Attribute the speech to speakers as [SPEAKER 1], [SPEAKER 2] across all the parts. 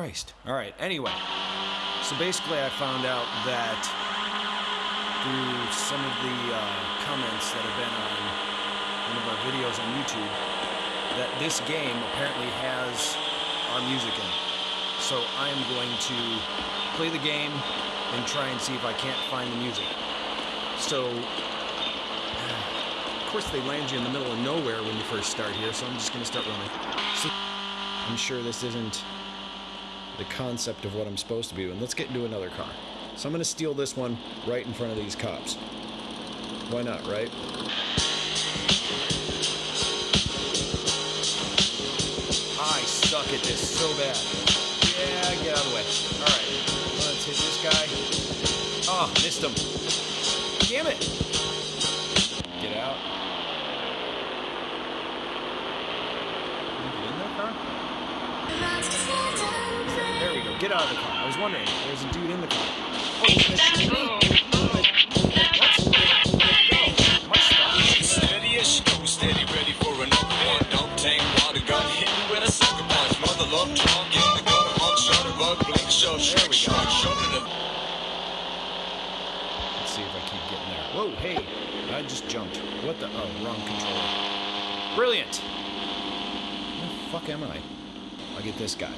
[SPEAKER 1] Christ. All right, anyway. So basically, I found out that through some of the uh, comments that have been on one of our videos on YouTube that this game apparently has our music in it. So I am going to play the game and try and see if I can't find the music. So, of course, they land you in the middle of nowhere when you first start here, so I'm just going to start running. So, I'm sure this isn't the concept of what I'm supposed to be doing. Let's get into another car. So I'm going to steal this one right in front of these cops. Why not, right? I suck at this so bad. Yeah, get out of the way. Alright, let's hit this guy. Oh, missed him. Damn it! Get out of the car. I was wondering. There's a dude in the car. Oh,
[SPEAKER 2] shark.
[SPEAKER 1] Let's see if I keep getting there. Whoa, hey, I just jumped. What the? Oh, wrong controller. Brilliant. Where the fuck am I? I'll get this guy.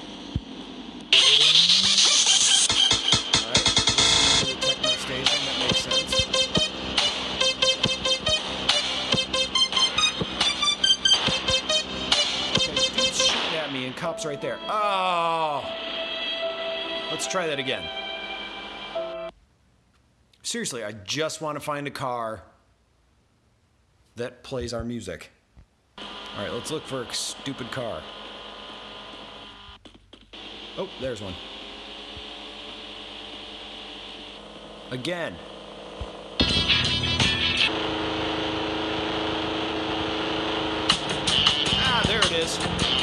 [SPEAKER 1] And cops right there. Oh! Let's try that again. Seriously, I just want to find a car that plays our music. All right, let's look for a stupid car. Oh, there's one. Again. Ah, there it is.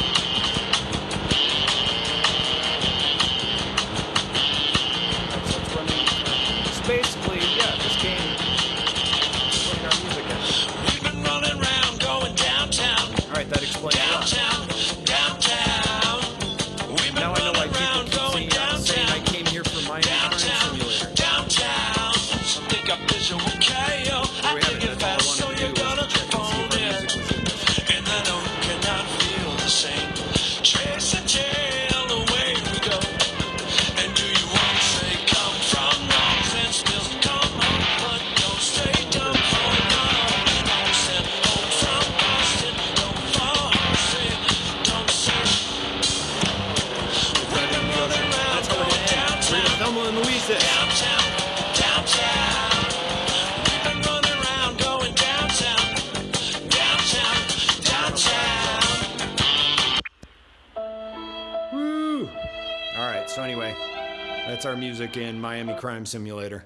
[SPEAKER 1] All right. So anyway, that's our music in Miami Crime Simulator.